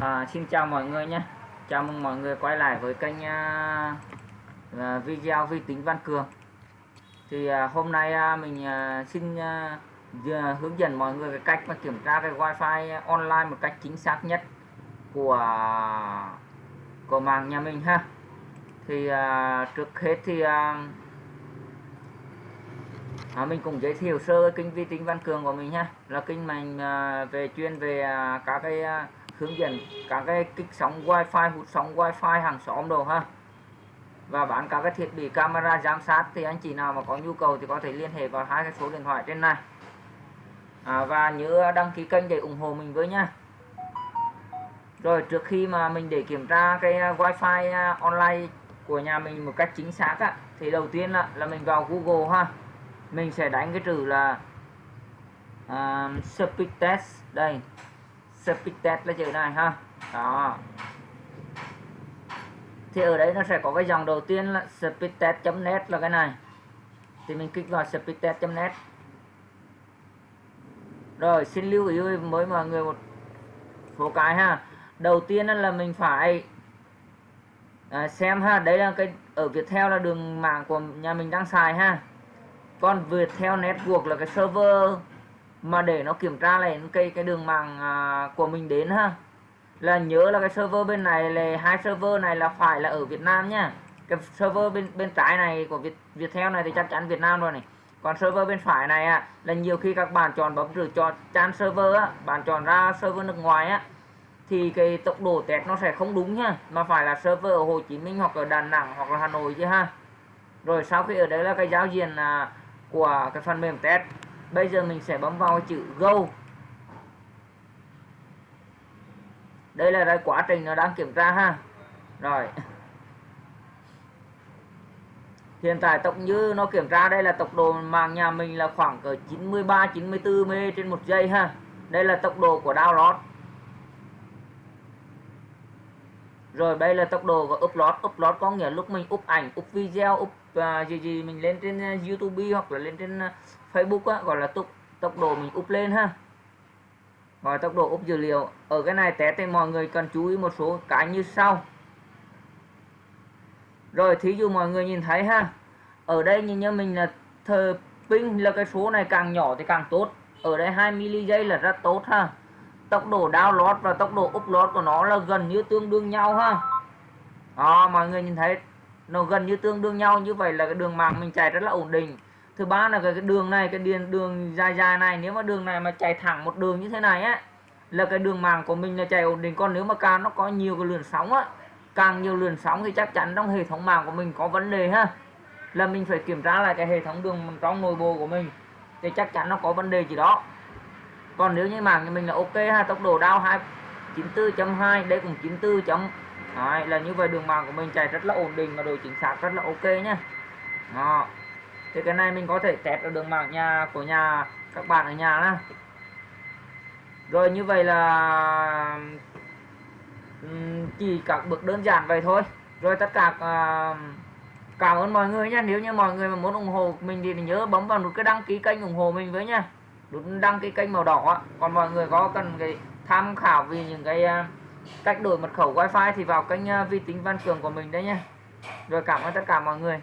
À, xin chào mọi người nhé. Chào mừng mọi người quay lại với kênh uh, video vi tính Văn Cường. Thì uh, hôm nay uh, mình uh, xin uh, hướng dẫn mọi người cái cách mà kiểm tra cái wifi online một cách chính xác nhất của của mạng nhà mình ha. Thì uh, trước hết thì uh, à, mình cũng giới thiệu sơ kênh vi tính Văn Cường của mình ha. Là kênh mình à, về chuyên về à, các cái à, hướng dẫn các cái kích sóng wifi hút sóng wifi hàng xóm đồ ha. Và bán các cái thiết bị camera giám sát thì anh chị nào mà có nhu cầu thì có thể liên hệ vào hai cái số điện thoại trên này. À, và nhớ đăng ký kênh để ủng hộ mình với nhá. Rồi trước khi mà mình để kiểm tra cái wifi à, online của nhà mình một cách chính xác á, thì đầu tiên là, là mình vào Google ha. Mình sẽ đánh cái từ là uh, speed test đây speed test là chữ này ha. Đó. Thì ở đấy nó sẽ có cái dòng đầu tiên là speedtest.net là cái này. Thì mình kích vào speedtest.net rồi xin lưu ý với mọi người một số cái ha. Đầu tiên là mình phải à, xem ha đấy là cái ở Viettel là đường mạng của nhà mình đang xài ha. Còn Viettel Network là cái server mà để nó kiểm tra lại cái cái đường mạng à, của mình đến ha. Là nhớ là cái server bên này là hai server này là phải là ở Việt Nam nhá cái server bên bên trái này của Việt Viettel này thì chắc chắn Việt Nam rồi này. Còn server bên phải này á là nhiều khi các bạn chọn bấm rửa chọn chan server á bạn chọn ra server nước ngoài á thì cái tốc độ test nó sẽ không đúng nhá mà phải là server ở Hồ Chí Minh hoặc ở Đà Nẵng hoặc là Hà Nội chứ ha. Rồi sau khi ở đấy là cái giao diện à, của cái phần mềm test bây giờ mình sẽ bấm vào chữ go. Đây là cái quá trình nó đang kiểm tra ha. Rồi. Hiện tại tốc như nó kiểm tra đây là tốc độ mạng nhà mình là khoảng cỡ 93 94 m trên một giây ha. Đây là tốc độ của download. Rồi, đây là tốc độ của upload. Upload có nghĩa lúc mình up ảnh, up video, up uh, gì gì mình lên trên à, youtube hoặc là lên trên à, facebook á, gọi là tốc tốc độ mình up lên ha. Gọi tốc độ up dữ liệu. Ở cái này té thì mọi người cần chú ý một số cái như sau. Rồi thí dụ mọi người nhìn thấy ha. Ở đây nhìn như mình là thờ pin là cái số này càng nhỏ thì càng tốt. Ở đây 2 mili giây là rất tốt ha. Tốc độ download và tốc độ upload của nó là gần như tương đương nhau ha. Đó mọi người nhìn thấy nó gần như tương đương nhau như vậy là cái đường mạng mình chạy rất là ổn định. Thứ ba là cái, đường này cái điền đường dài dài này nếu mà đường này mà chạy thẳng một đường như thế này á là cái đường mạng của mình là chạy ổn định. Còn nếu mà càng nó có nhiều cái lượn sóng á càng nhiều lượn sóng thì chắc chắn trong hệ thống mạng của mình có vấn đề ha. Là mình phải kiểm tra lại cái hệ thống đường trong nội bộ của mình thì chắc chắn nó có vấn đề gì đó. Còn nếu như mạng của mình là ok ha tốc độ đao 294.2 đây cũng 94 chấm Đấy, là như vậy đường mạng của mình chạy rất là ổn định và độ chính xác rất là ok nhé. đó. Thì cái này mình có thể test ở đường mạng nhà của nhà các bạn ở nhà đó rồi như vậy là chỉ các bước đơn giản vậy thôi. Rồi tất cả uh, cảm ơn mọi người nhé nếu như mọi người mà muốn ủng hộ mình thì nhớ bấm vào nút cái đăng ký kênh ủng hộ mình với nha nút đăng ký kênh màu đỏ còn mọi người có cần cái tham khảo vì những cái uh, cách đổi mật khẩu wifi thì vào kênh à, vi tính văn cường của mình đấy nhé rồi cảm ơn tất cả mọi người.